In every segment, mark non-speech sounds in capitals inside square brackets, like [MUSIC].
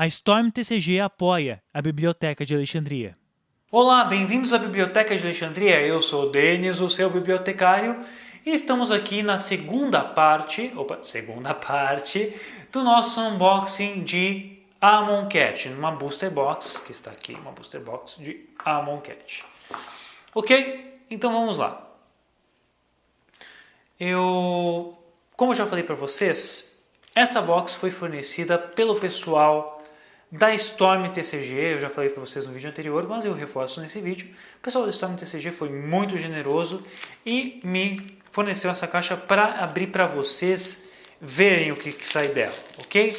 A Storm TCG apoia a Biblioteca de Alexandria. Olá, bem-vindos à Biblioteca de Alexandria. Eu sou o Denis, o seu bibliotecário, e estamos aqui na segunda parte, opa, segunda parte do nosso unboxing de Amon Cat, uma booster box que está aqui, uma booster box de Amon Cat. Ok? Então vamos lá. Eu, como já falei para vocês, essa box foi fornecida pelo pessoal da Storm TCG, eu já falei para vocês no vídeo anterior, mas eu reforço nesse vídeo. O pessoal da Storm TCG foi muito generoso e me forneceu essa caixa para abrir para vocês verem o que, que sai dela, ok?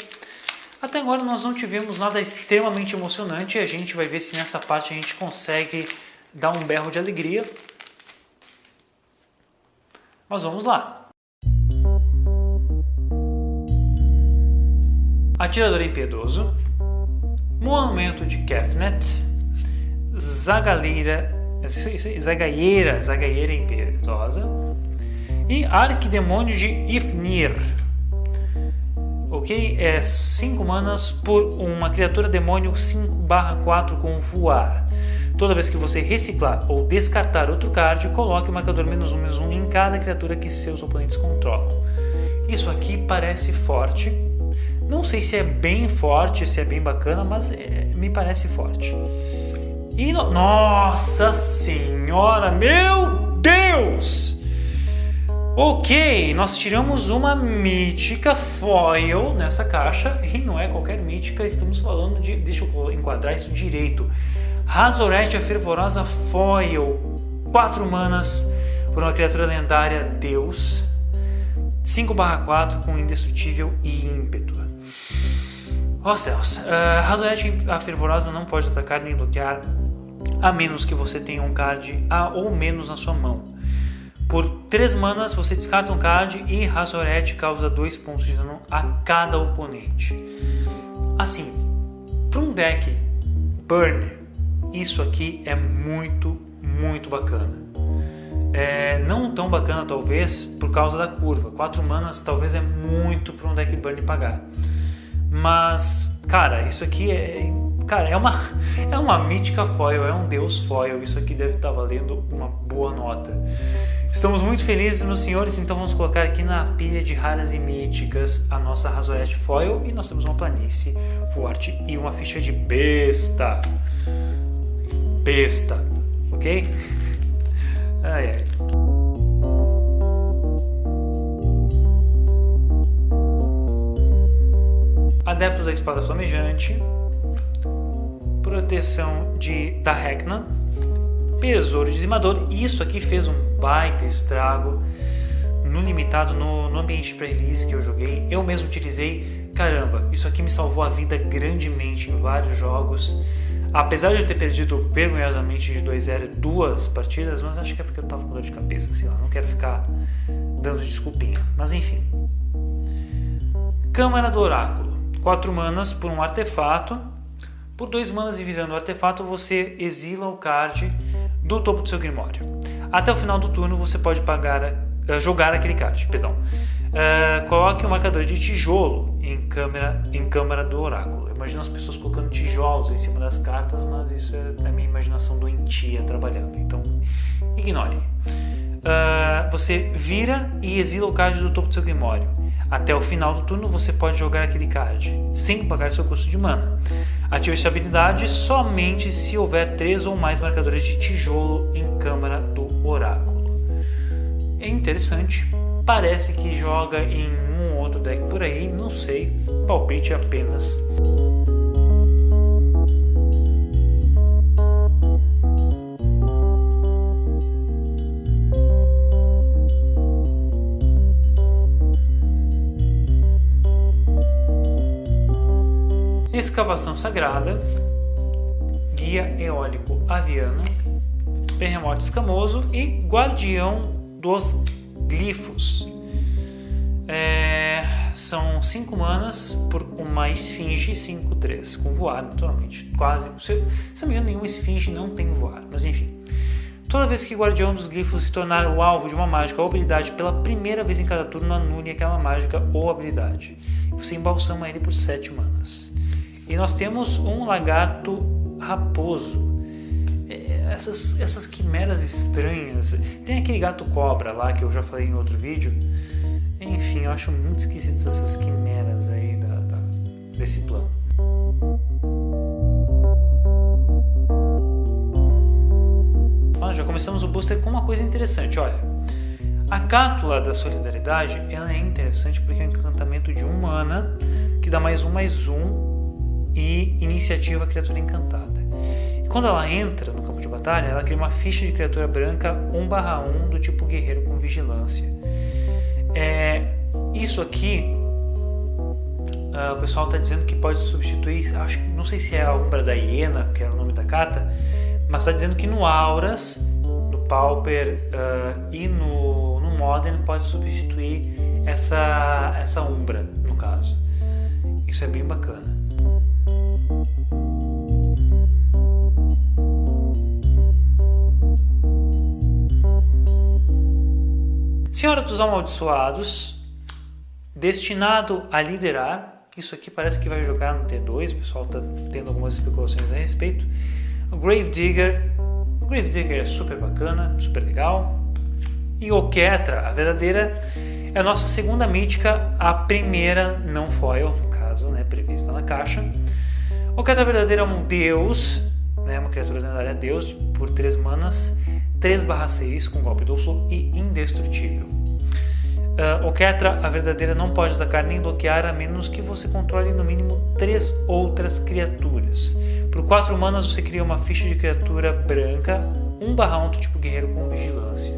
Até agora nós não tivemos nada extremamente emocionante e a gente vai ver se nessa parte a gente consegue dar um berro de alegria. Mas vamos lá! Atirador impiedoso, Monumento de Kefnet, Zagaleira, Zagaieira, Zagaieira Impetuosa e Arquidemônio de Ifnir. Ok? É 5 manas por uma criatura demônio 5/4 com voar. Toda vez que você reciclar ou descartar outro card, coloque o marcador menos um, menos um em cada criatura que seus oponentes controlam. Isso aqui parece forte, não sei se é bem forte, se é bem bacana, mas é, me parece forte. E no... Nossa Senhora, meu Deus! Ok, nós tiramos uma mítica foil nessa caixa e não é qualquer mítica, estamos falando de... Deixa eu enquadrar isso direito. Razorete, a fervorosa foil, 4 manas por uma criatura lendária Deus, 5/4 com indestrutível e ímpeto. Ó oh, céus, Razorete a Fervorosa não pode atacar nem bloquear a menos que você tenha um card A ou menos na sua mão. Por 3 manas você descarta um card e Razorete causa 2 pontos de dano a cada oponente. Assim, para um deck Burn, isso aqui é muito, muito bacana. É, não tão bacana talvez por causa da curva. 4 manas talvez é muito para um deck Burn pagar. Mas, cara, isso aqui é. Cara, é uma, [LAUGHS] é uma mítica foil, é um deus foil. Isso aqui deve estar valendo uma boa nota. Estamos muito felizes, meus senhores, então vamos colocar aqui na pilha de raras e míticas a nossa Razorette Foil e nós temos uma planície forte e uma ficha de besta. Besta, ok? [LAUGHS] Ai, ai. Adepto da Espada Flamejante, Proteção de, da Rekna, Besouro Dizimador. Isso aqui fez um baita estrago no limitado, no, no ambiente pré-release que eu joguei. Eu mesmo utilizei. Caramba, isso aqui me salvou a vida grandemente em vários jogos. Apesar de eu ter perdido vergonhosamente de 2-0 duas partidas, mas acho que é porque eu tava com dor de cabeça, sei lá, não quero ficar dando desculpinha. Mas enfim. Câmara do Oráculo. 4 manas por um artefato. Por 2 manas e virando o artefato, você exila o card do topo do seu Grimório. Até o final do turno, você pode pagar, uh, jogar aquele card. Perdão. Uh, coloque o um marcador de tijolo em câmera, em câmara do oráculo. Imagina as pessoas colocando tijolos em cima das cartas, mas isso é a minha imaginação doentia trabalhando. Então, ignore. Uh, você vira e exila o card do topo do seu Grimório. Até o final do turno você pode jogar aquele card, sem pagar seu custo de mana. Ative essa habilidade somente se houver três ou mais marcadores de tijolo em Câmara do Oráculo. É interessante, parece que joga em um ou outro deck por aí, não sei, palpite apenas. Escavação sagrada, guia eólico aviano, terremoto escamoso e guardião dos glifos. É, são 5 manas por uma esfinge 5-3, com voar naturalmente. Quase. Se, se não me engano, nenhuma esfinge não tem voar, mas enfim. Toda vez que Guardião dos Glifos se tornar o alvo de uma mágica ou habilidade pela primeira vez em cada turno, anule aquela mágica ou habilidade. Você embalsama ele por 7 manas. E nós temos um lagarto raposo. É, essas, essas quimeras estranhas. Tem aquele gato cobra lá que eu já falei em outro vídeo. Enfim, eu acho muito esquisitas essas quimeras aí da, da, desse plano. Ah, já começamos o booster com uma coisa interessante, olha. A Cátula da Solidariedade ela é interessante porque é um encantamento de um mana que dá mais um mais um e iniciativa criatura encantada. E quando ela entra no campo de batalha, ela cria uma ficha de criatura branca 1/1 do tipo guerreiro com vigilância. É, isso aqui uh, o pessoal está dizendo que pode substituir, acho, não sei se é a Umbra da Hiena, que é o nome da carta, mas está dizendo que no Auras, no Pauper uh, e no Modern pode substituir essa, essa Umbra, no caso. Isso é bem bacana. Senhora dos Amaldiçoados, destinado a liderar. Isso aqui parece que vai jogar no T2, o pessoal está tendo algumas especulações a respeito. O Grave Digger. O Grave Digger é super bacana, super legal. E Oketra, a verdadeira, é a nossa segunda mítica, a primeira não foil, no caso, né, prevista na caixa. Oketra verdadeira é um deus, né, uma criatura lendária deus, por 3 manas, 3 6 com golpe duplo e indestrutível. Uh, Oketra, a verdadeira, não pode atacar nem bloquear a menos que você controle no mínimo 3 outras criaturas. Por 4 manas você cria uma ficha de criatura branca, 1 1 do tipo guerreiro com vigilância.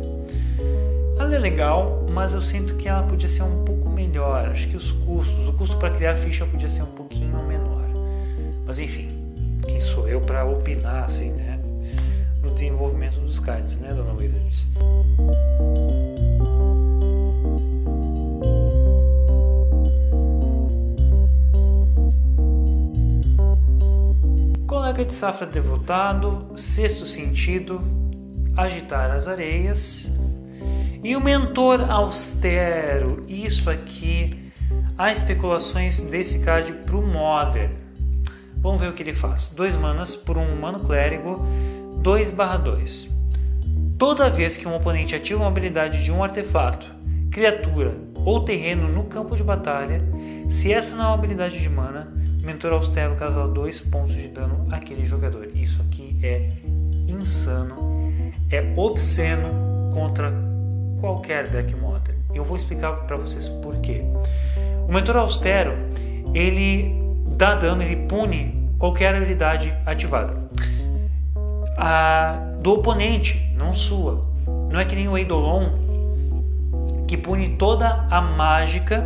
Ela é legal, mas eu sinto que ela podia ser um pouco melhor. Acho que os custos, o custo para criar ficha podia ser um pouquinho menor. Mas enfim, quem sou eu para opinar assim, né? No desenvolvimento dos cards, né, dona Wizards? Colega de safra devotado, sexto sentido, agitar as areias, e o mentor austero, isso aqui, há especulações desse card para o Modern. Vamos ver o que ele faz. Dois manas por um humano clérigo, 2 2. Toda vez que um oponente ativa uma habilidade de um artefato, criatura ou terreno no campo de batalha, se essa não é uma habilidade de mana, o mentor austero causa 2 pontos de dano àquele jogador. Isso aqui é insano, é obsceno contra qualquer deck modern. Eu vou explicar para vocês por quê. O mentor austero, ele dá dano, ele pune qualquer habilidade ativada. Do oponente, não sua. Não é que nem o Eidolon, que pune toda a mágica,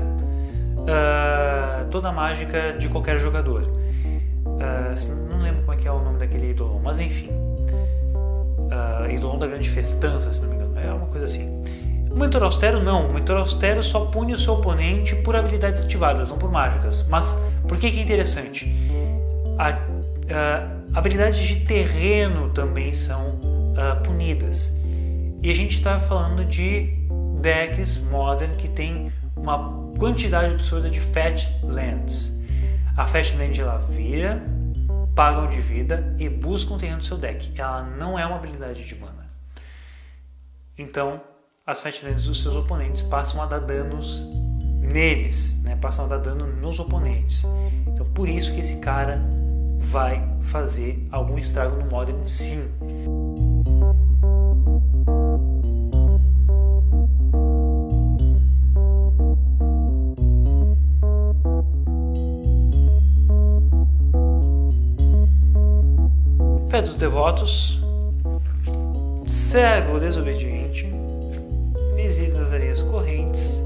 uh, toda a mágica de qualquer jogador. Uh, não lembro como é que é o nome daquele Eidolon, mas enfim. Uh, Eidolon da Grande Festança, se não me engano. É uma coisa assim. O mentor austero não, o mentor austero só pune o seu oponente por habilidades ativadas, não por mágicas. Mas por que, que é interessante? A, habilidades de terreno também são uh, punidas. E a gente está falando de decks modern que tem uma quantidade absurda de Fat Lands. A Fat Land ela vira, pagam de vida e busca um terreno no seu deck. Ela não é uma habilidade de mana. Então, as Fatlands dos seus oponentes passam a dar danos neles, né? passam a dar dano nos oponentes. Então por isso que esse cara vai fazer algum estrago no Modern sim. Fé dos devotos, servo desobediente, visita as areias correntes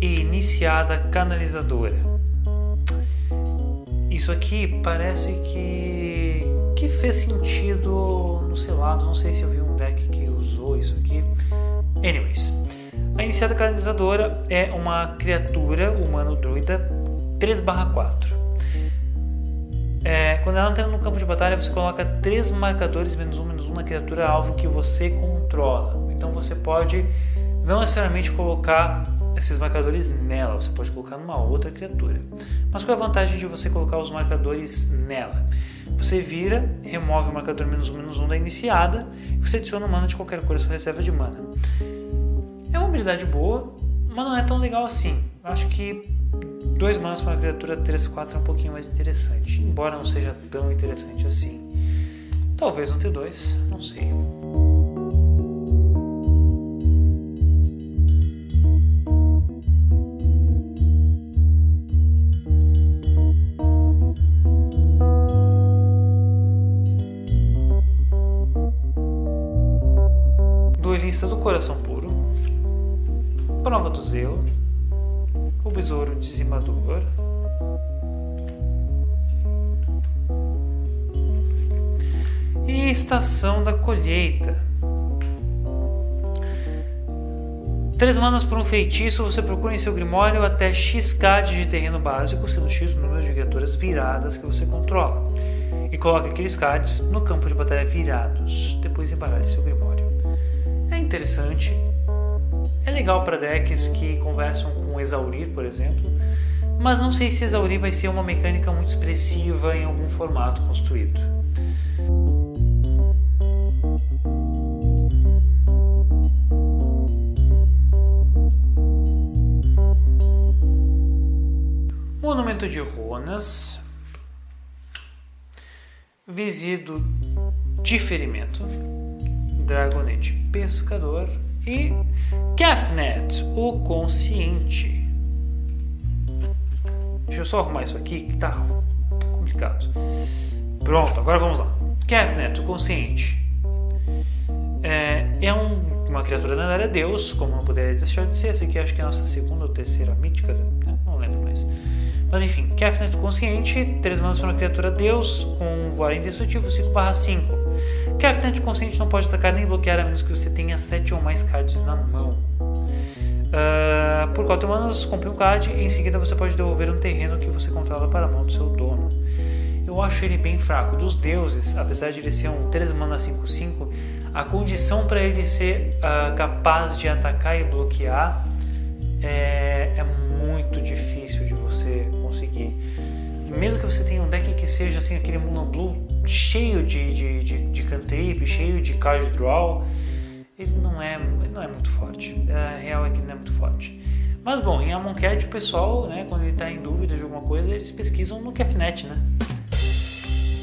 e iniciada canalizadora. Isso aqui parece que, que fez sentido no seu lado, não sei se eu vi um deck que usou isso aqui. Anyways, a iniciada canalizadora é uma criatura humano druida 3/4. É, quando ela entra no campo de batalha, você coloca três marcadores menos um menos um na criatura alvo que você controla. Então você pode não necessariamente colocar esses marcadores nela, você pode colocar numa outra criatura. Mas qual é a vantagem de você colocar os marcadores nela? Você vira, remove o marcador menos um, menos um da iniciada e você adiciona mana de qualquer cor à sua reserva de mana. É uma habilidade boa, mas não é tão legal assim. Eu acho que dois manas para uma criatura 3-4 é um pouquinho mais interessante, embora não seja tão interessante assim. Talvez um T2, não sei. Do Coração Puro, Prova do Zelo, o Besouro Dizimador, e Estação da Colheita. Três manas por um feitiço, você procura em seu grimório até X cards de terreno básico, sendo X o número de criaturas viradas que você controla. E coloque aqueles cards no campo de batalha virados, depois embaralhe seu grimório. Interessante, é legal para decks que conversam com Exaurir, por exemplo, mas não sei se Exaurir vai ser uma mecânica muito expressiva em algum formato construído. Monumento de Ronas, Visido Diferimento, Dragonete Pescador e Kefnet, o consciente. Deixa eu só arrumar isso aqui que tá complicado. Pronto, agora vamos lá. Kefnet, o consciente. É, é um, uma criatura lendária Deus, como não poderia deixar de ser. Essa aqui acho que é a nossa segunda ou terceira mítica, né? não lembro mais. Mas enfim, Kefnet consciente, 3 manas para uma criatura Deus, com voar indestrutível 5/5. Kefnet consciente não pode atacar nem bloquear a menos que você tenha 7 ou mais cards na mão. Uh, por 4 manas, compre um card e em seguida você pode devolver um terreno que você controla para a mão do seu dono. Eu acho ele bem fraco. Dos deuses, apesar de ele ser um 3 mana 5/5, a condição para ele ser uh, capaz de atacar e bloquear é, é muito difícil. Mesmo que você tenha um deck que seja assim, aquele Mono Blue cheio de, de, de, de cantrip, cheio de card draw, ele não é, ele não é muito forte. A real é que ele não é muito forte. Mas bom, em Amonkhet o pessoal, né, quando ele está em dúvida de alguma coisa, eles pesquisam no Kefnet, né?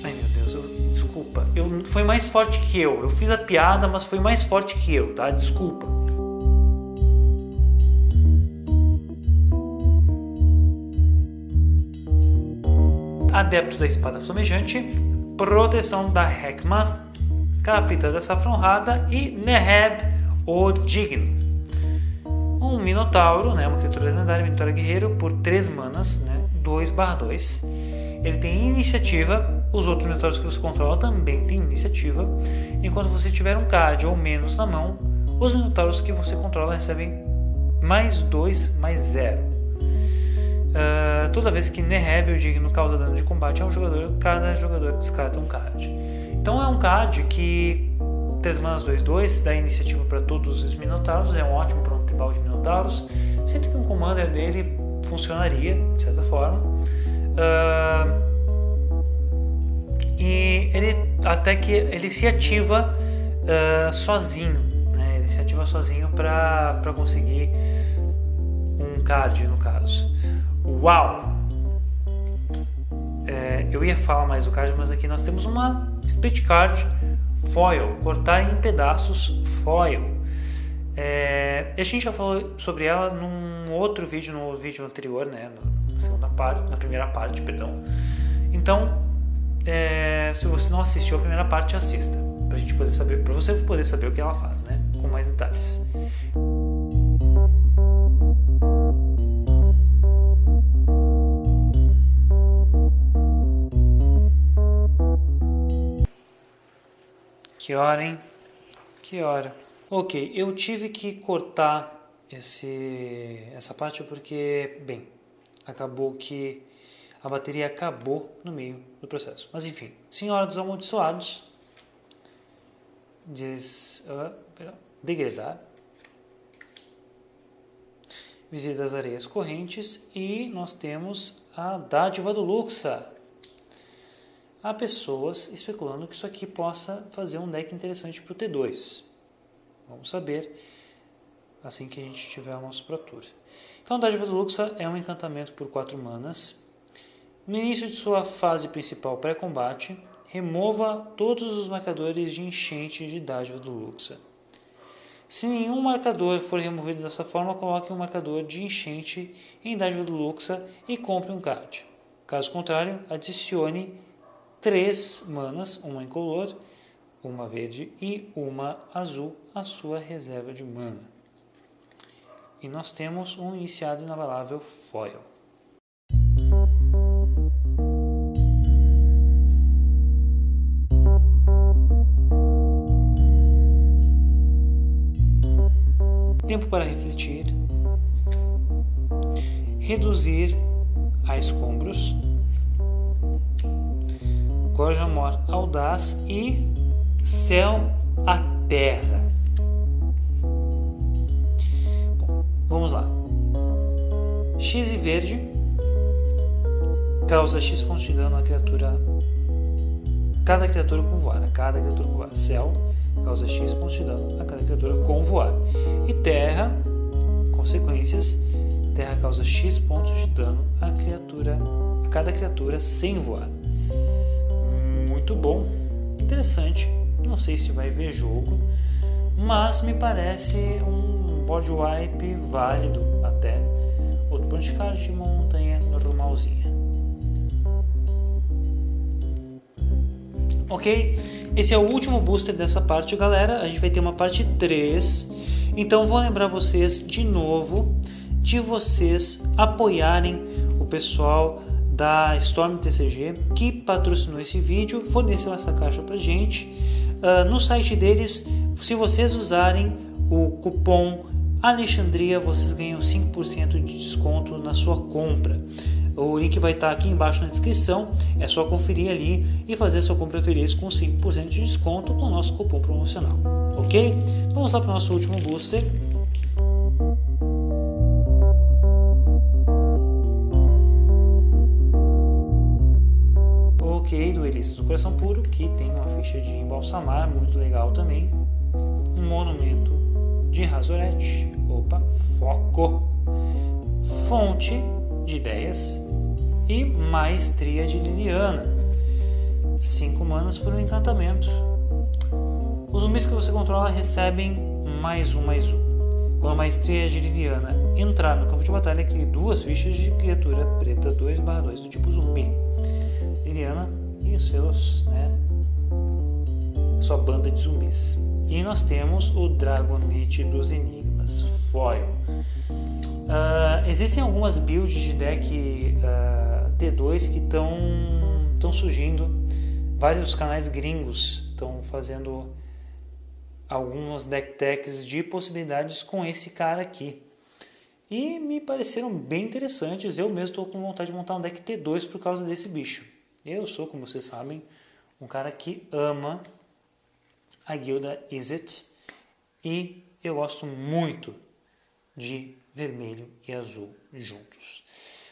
Ai meu Deus, eu, desculpa. Eu, foi mais forte que eu. Eu fiz a piada, mas foi mais forte que eu, tá? Desculpa. Adepto da Espada Flamejante, Proteção da Hekma, Capitã da Safra Honrada e Neheb, o Digno. Um Minotauro, né, uma criatura lendária, Minotauro Guerreiro, por 3 manas, né, 2 2. Ele tem iniciativa, os outros Minotauros que você controla também têm iniciativa. Enquanto você tiver um card ou menos na mão, os Minotauros que você controla recebem mais 2, mais 0. Uh, toda vez que Neheb, o digno, causa dano de combate a um jogador, cada jogador descarta um card. Então é um card que 3 manas 2-2 dá iniciativa para todos os Minotauros, é um ótimo para um tribal de Minotauros, sendo que um commander dele funcionaria, de certa forma. Uh, e ele até que ele se ativa uh, sozinho, né? ele se ativa sozinho para conseguir um card no caso. Uau! É, eu ia falar mais do card, mas aqui nós temos uma split card foil, cortar em pedaços foil. É, a gente já falou sobre ela num outro vídeo, no vídeo anterior, né, na segunda parte, na primeira parte, perdão. Então, é, se você não assistiu a primeira parte, assista, para gente poder saber, para você poder saber o que ela faz, né, com mais detalhes. Que hora, hein? Que hora. Ok, eu tive que cortar esse, essa parte porque, bem, acabou que a bateria acabou no meio do processo. Mas enfim, Senhora dos Amaldiçoados, diz, uh, pera, degradar, Visita das Areias Correntes e nós temos a Dádiva do Luxa. Há pessoas especulando que isso aqui possa fazer um deck interessante para o T2. Vamos saber assim que a gente tiver o nosso Pro Tour. Então, Dádiva do Luxa é um encantamento por 4 manas. No início de sua fase principal pré-combate, remova todos os marcadores de enchente de Dádiva do Luxa. Se nenhum marcador for removido dessa forma, coloque um marcador de enchente em Dádiva do Luxa e compre um card. Caso contrário, adicione 3 manas, uma incolor, uma verde e uma azul à sua reserva de mana. E nós temos um iniciado inabalável foil. tempo para refletir, reduzir a escombros, Gorjamor audaz e céu a terra. Bom, vamos lá. X e verde causa X pontos de dano a criatura. Cada criatura com voar. Cada criatura com voar. Céu causa X pontos de dano a cada criatura com voar. E terra, consequências, terra causa X pontos de dano a criatura a cada criatura sem voar. Muito bom, interessante. Não sei se vai ver jogo, mas me parece um board wipe válido até. Outro de card de montanha normalzinha. Ok? Esse é o último booster dessa parte, galera. A gente vai ter uma parte 3. Então vou lembrar vocês de novo de vocês apoiarem o pessoal da Storm TCG que patrocinou esse vídeo, forneceu essa caixa pra gente. Uh, no site deles, se vocês usarem o cupom Alexandria, vocês ganham 5% de desconto na sua compra. O link vai estar aqui embaixo na descrição. É só conferir ali e fazer sua compra feliz com 5% de desconto com o nosso cupom promocional. Ok? Vamos lá para o nosso último booster. Do Coração Puro, que tem uma ficha de embalsamar, muito legal também. Um monumento de Razorette. Opa, foco! Fonte de ideias e maestria de Liliana. 5 manas por um encantamento. Os zumbis que você controla recebem mais um, mais um. Quando a maestria de Liliana entrar no campo de batalha, crie duas fichas de criatura preta 2/2 do tipo zumbi. Liliana e seus, né, sua banda de zumbis. E nós temos o Dragonite dos Enigmas, Foil. Uh, existem algumas builds de deck uh, ah, T2 que estão surgindo. Vários canais gringos estão fazendo algumas deck techs de possibilidades com esse cara aqui. E me pareceram bem interessantes. Eu mesmo estou com vontade de montar um deck T2 por causa desse bicho. Eu sou, como vocês sabem, um cara que ama a guilda Izzet e eu gosto muito de vermelho e azul juntos.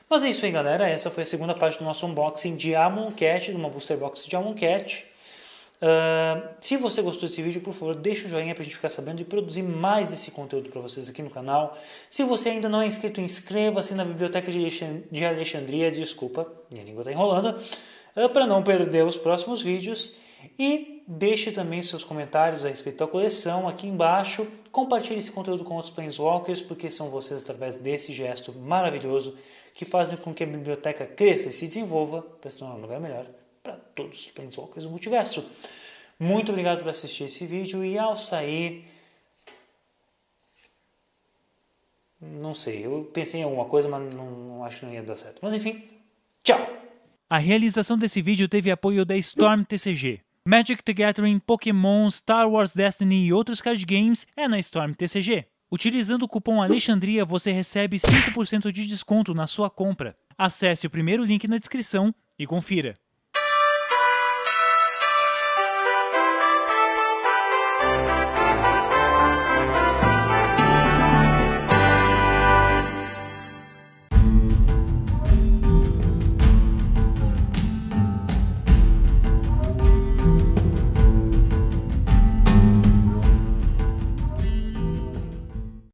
Mas é isso aí, galera. Essa foi a segunda parte do nosso unboxing de Amonkhet, de uma booster box de Amonkhet. Uh, se você gostou desse vídeo, por favor, deixa o joinha para a gente ficar sabendo e produzir mais desse conteúdo para vocês aqui no canal. Se você ainda não é inscrito, inscreva-se na Biblioteca de Alexandria, desculpa, minha língua está enrolando, para não perder os próximos vídeos. E deixe também seus comentários a respeito da coleção aqui embaixo. Compartilhe esse conteúdo com outros Planeswalkers, porque são vocês, através desse gesto maravilhoso, que fazem com que a biblioteca cresça e se desenvolva para se tornar um lugar melhor para todos os Planeswalkers do multiverso. Muito obrigado por assistir esse vídeo e ao sair... Não sei, eu pensei em alguma coisa, mas não, não acho que não ia dar certo. Mas enfim, tchau! A realização desse vídeo teve apoio da Storm TCG. Magic the Gathering, Pokémon, Star Wars Destiny e outros card games é na Storm TCG. Utilizando o cupom Alexandria você recebe 5% de desconto na sua compra. Acesse o primeiro link na descrição e confira.